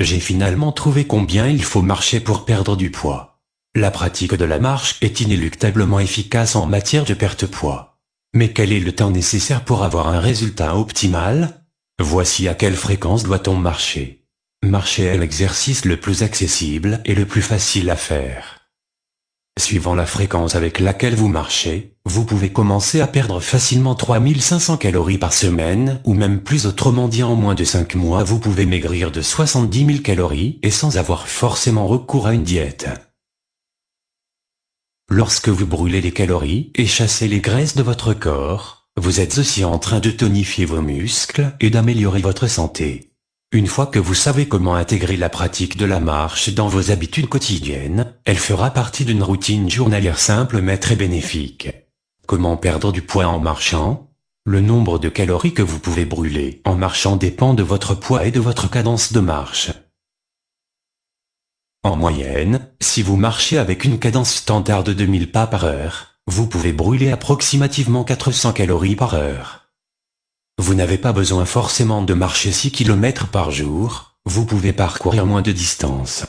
J'ai finalement trouvé combien il faut marcher pour perdre du poids. La pratique de la marche est inéluctablement efficace en matière de perte poids. Mais quel est le temps nécessaire pour avoir un résultat optimal? Voici à quelle fréquence doit-on marcher. Marcher est l'exercice le plus accessible et le plus facile à faire. Suivant la fréquence avec laquelle vous marchez, vous pouvez commencer à perdre facilement 3500 calories par semaine, ou même plus autrement dit en moins de 5 mois vous pouvez maigrir de 70 000 calories et sans avoir forcément recours à une diète. Lorsque vous brûlez les calories et chassez les graisses de votre corps, vous êtes aussi en train de tonifier vos muscles et d'améliorer votre santé. Une fois que vous savez comment intégrer la pratique de la marche dans vos habitudes quotidiennes, elle fera partie d'une routine journalière simple mais très bénéfique. Comment perdre du poids en marchant? Le nombre de calories que vous pouvez brûler en marchant dépend de votre poids et de votre cadence de marche. En moyenne, si vous marchez avec une cadence standard de 2000 pas par heure, vous pouvez brûler approximativement 400 calories par heure. Vous n'avez pas besoin forcément de marcher 6 km par jour, vous pouvez parcourir moins de distance.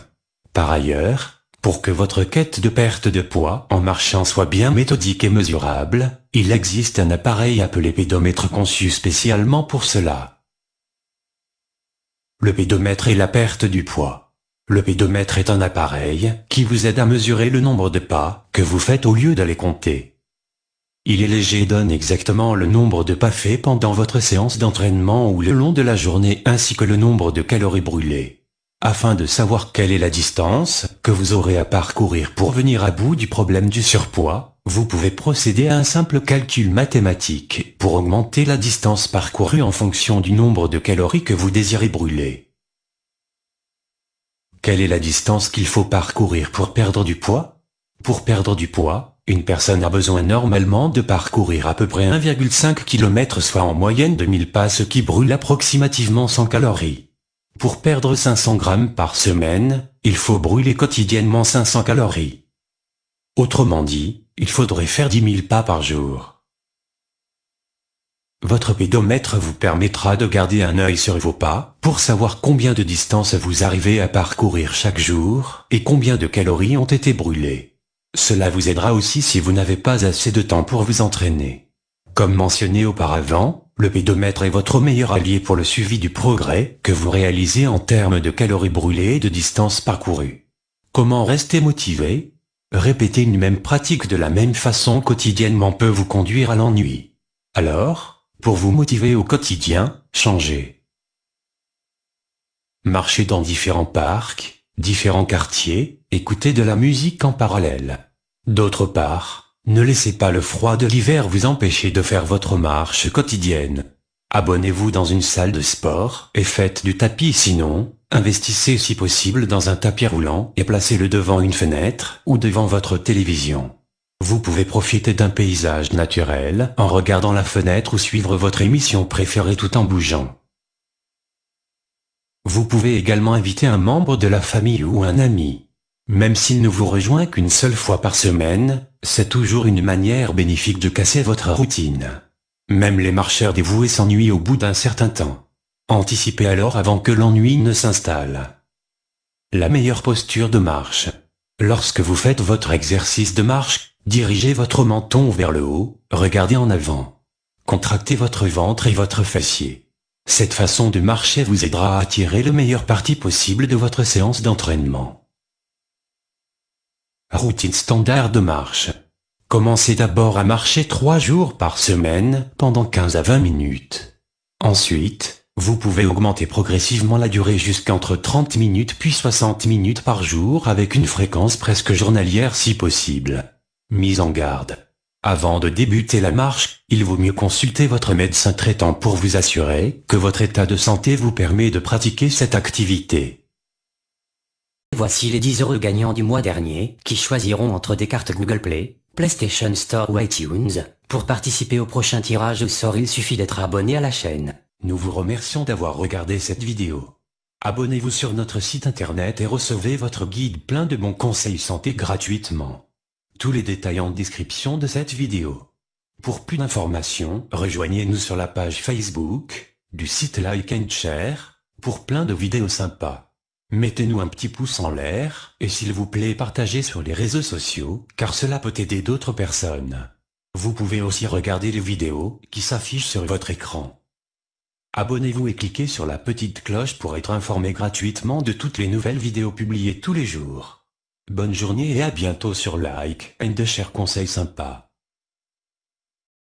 Par ailleurs, pour que votre quête de perte de poids en marchant soit bien méthodique et mesurable, il existe un appareil appelé pédomètre conçu spécialement pour cela. Le pédomètre est la perte du poids. Le pédomètre est un appareil qui vous aide à mesurer le nombre de pas que vous faites au lieu d'aller compter. Il est léger et donne exactement le nombre de pas faits pendant votre séance d'entraînement ou le long de la journée ainsi que le nombre de calories brûlées. Afin de savoir quelle est la distance que vous aurez à parcourir pour venir à bout du problème du surpoids, vous pouvez procéder à un simple calcul mathématique pour augmenter la distance parcourue en fonction du nombre de calories que vous désirez brûler. Quelle est la distance qu'il faut parcourir pour perdre du poids? Pour perdre du poids, une personne a besoin normalement de parcourir à peu près 1,5 km soit en moyenne 2000 pas ce qui brûle approximativement 100 calories. Pour perdre 500 grammes par semaine, il faut brûler quotidiennement 500 calories. Autrement dit, il faudrait faire 10 000 pas par jour. Votre pédomètre vous permettra de garder un œil sur vos pas pour savoir combien de distance vous arrivez à parcourir chaque jour et combien de calories ont été brûlées. Cela vous aidera aussi si vous n'avez pas assez de temps pour vous entraîner. Comme mentionné auparavant, le pédomètre est votre meilleur allié pour le suivi du progrès que vous réalisez en termes de calories brûlées et de distance parcourue. Comment rester motivé? Répéter une même pratique de la même façon quotidiennement peut vous conduire à l'ennui. Alors, pour vous motiver au quotidien, changez. Marchez dans différents parcs, différents quartiers, écoutez de la musique en parallèle. D'autre part, ne laissez pas le froid de l'hiver vous empêcher de faire votre marche quotidienne. Abonnez-vous dans une salle de sport et faites du tapis sinon, investissez si possible dans un tapis roulant et placez-le devant une fenêtre ou devant votre télévision. Vous pouvez profiter d'un paysage naturel en regardant la fenêtre ou suivre votre émission préférée tout en bougeant. Vous pouvez également inviter un membre de la famille ou un ami. Même s'il ne vous rejoint qu'une seule fois par semaine, c'est toujours une manière bénéfique de casser votre routine. Même les marcheurs dévoués s'ennuient au bout d'un certain temps. Anticipez alors avant que l'ennui ne s'installe. La meilleure posture de marche. Lorsque vous faites votre exercice de marche, dirigez votre menton vers le haut, regardez en avant. Contractez votre ventre et votre fessier. Cette façon de marcher vous aidera à tirer le meilleur parti possible de votre séance d'entraînement. Routine standard de marche. Commencez d'abord à marcher 3 jours par semaine pendant 15 à 20 minutes. Ensuite, vous pouvez augmenter progressivement la durée jusqu'entre 30 minutes puis 60 minutes par jour avec une fréquence presque journalière si possible. Mise en garde. Avant de débuter la marche, il vaut mieux consulter votre médecin traitant pour vous assurer que votre état de santé vous permet de pratiquer cette activité. Voici les 10 heureux gagnants du mois dernier, qui choisiront entre des cartes Google Play, PlayStation Store ou iTunes. Pour participer au prochain tirage au sort il suffit d'être abonné à la chaîne. Nous vous remercions d'avoir regardé cette vidéo. Abonnez-vous sur notre site internet et recevez votre guide plein de bons conseils santé gratuitement. Tous les détails en description de cette vidéo. Pour plus d'informations, rejoignez-nous sur la page Facebook, du site Like and Share, pour plein de vidéos sympas. Mettez-nous un petit pouce en l'air, et s'il vous plaît partagez sur les réseaux sociaux, car cela peut aider d'autres personnes. Vous pouvez aussi regarder les vidéos qui s'affichent sur votre écran. Abonnez-vous et cliquez sur la petite cloche pour être informé gratuitement de toutes les nouvelles vidéos publiées tous les jours. Bonne journée et à bientôt sur Like and de chers conseils sympas.